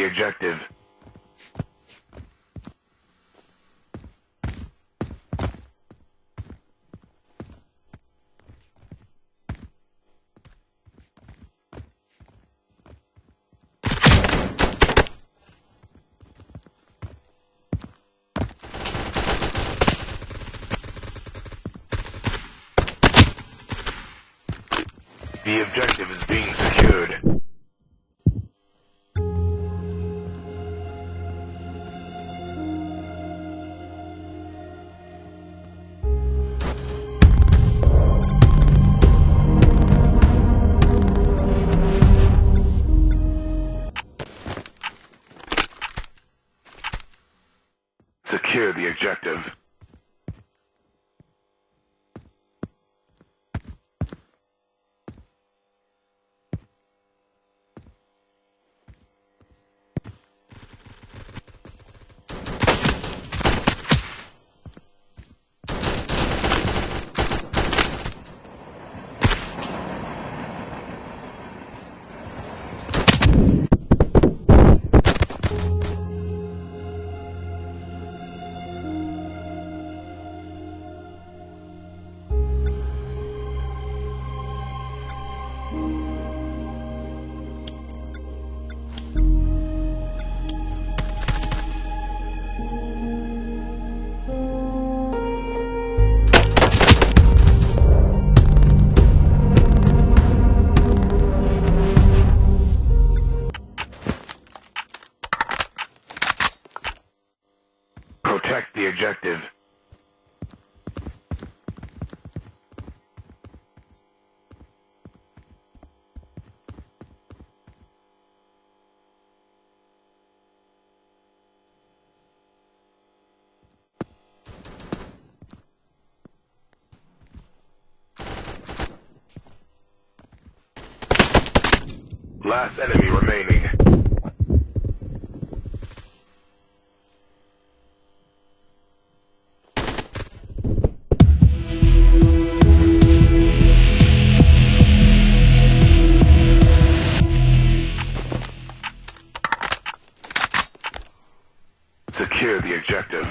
The objective. The objective is being secured. Secure the objective. Objective. Last enemy remaining. Secure the objective.